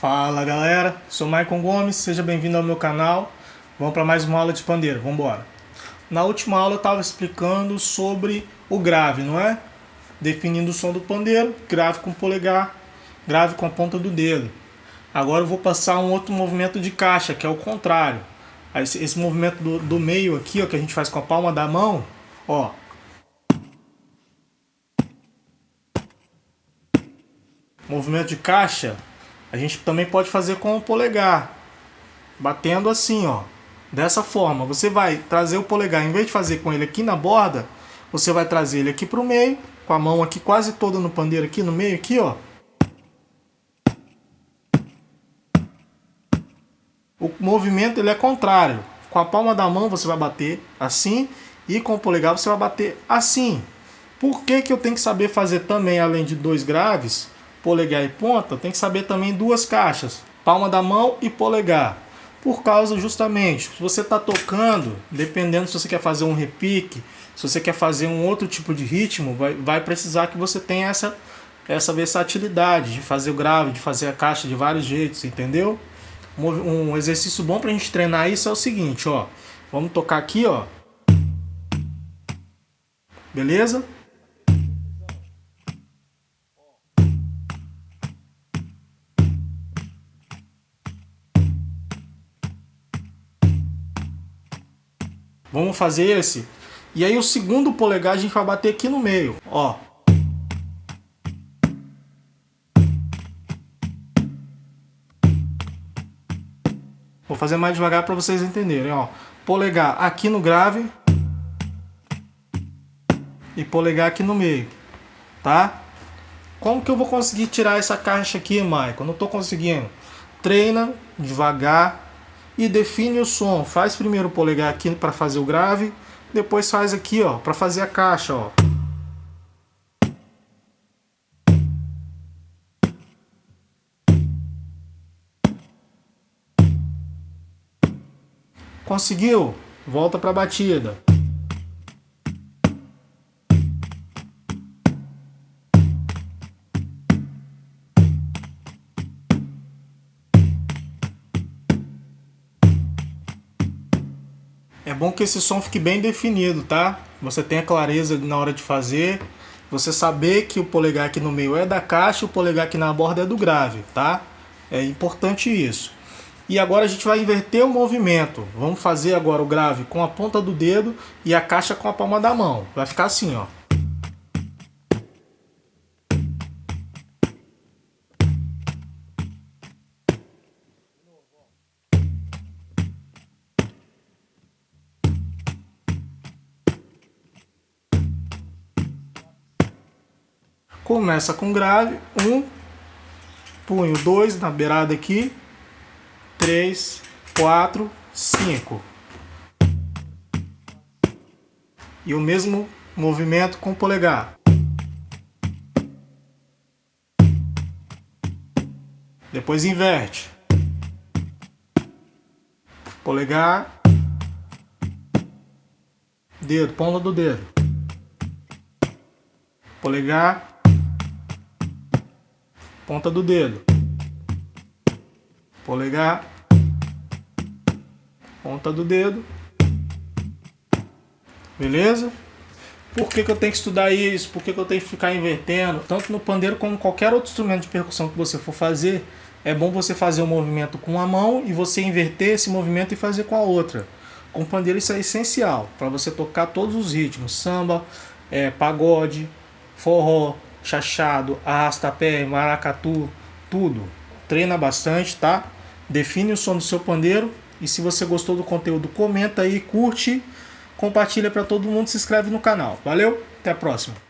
Fala galera, sou Maicon Gomes, seja bem-vindo ao meu canal. Vamos para mais uma aula de pandeiro, vamos embora. Na última aula eu estava explicando sobre o grave, não é? Definindo o som do pandeiro, grave com o polegar, grave com a ponta do dedo. Agora eu vou passar um outro movimento de caixa, que é o contrário. Esse, movimento do, do meio aqui, ó, que a gente faz com a palma da mão, ó. Movimento de caixa a gente também pode fazer com o polegar, batendo assim, ó. Dessa forma, você vai trazer o polegar, em vez de fazer com ele aqui na borda, você vai trazer ele aqui para o meio, com a mão aqui quase toda no pandeiro aqui no meio aqui, ó. O movimento ele é contrário. Com a palma da mão você vai bater assim e com o polegar você vai bater assim. Por que, que eu tenho que saber fazer também, além de dois graves, polegar e ponta, tem que saber também duas caixas, palma da mão e polegar. Por causa justamente, se você está tocando, dependendo se você quer fazer um repique, se você quer fazer um outro tipo de ritmo, vai, vai precisar que você tenha essa, essa versatilidade de fazer o grave, de fazer a caixa de vários jeitos, entendeu? Um exercício bom para a gente treinar isso é o seguinte, ó. Vamos tocar aqui, ó. Beleza? Vamos fazer esse. E aí o segundo polegar a gente vai bater aqui no meio, ó. Vou fazer mais devagar para vocês entenderem, ó. Polegar aqui no grave e polegar aqui no meio, tá? Como que eu vou conseguir tirar essa caixa aqui, Michael? Não estou conseguindo. Treina devagar, e define o som. Faz primeiro o polegar aqui para fazer o grave, depois faz aqui ó, para fazer a caixa. Ó. Conseguiu? Volta para a batida. Bom que esse som fique bem definido, tá? Você tenha clareza na hora de fazer. Você saber que o polegar aqui no meio é da caixa e o polegar aqui na borda é do grave, tá? É importante isso. E agora a gente vai inverter o movimento. Vamos fazer agora o grave com a ponta do dedo e a caixa com a palma da mão. Vai ficar assim, ó. Começa com grave, um, punho dois na beirada aqui, três, quatro, cinco. E o mesmo movimento com o polegar. Depois inverte. Polegar. Dedo, ponta do dedo. Polegar ponta do dedo, polegar, ponta do dedo, beleza? Por que, que eu tenho que estudar isso? Por que, que eu tenho que ficar invertendo? Tanto no pandeiro como qualquer outro instrumento de percussão que você for fazer, é bom você fazer o um movimento com uma mão e você inverter esse movimento e fazer com a outra. Com o pandeiro isso é essencial, para você tocar todos os ritmos, samba, é, pagode, forró, chachado, arrasta-pé, maracatu, tudo. Treina bastante, tá? Define o som do seu pandeiro. E se você gostou do conteúdo, comenta aí, curte, compartilha para todo mundo, se inscreve no canal. Valeu, até a próxima.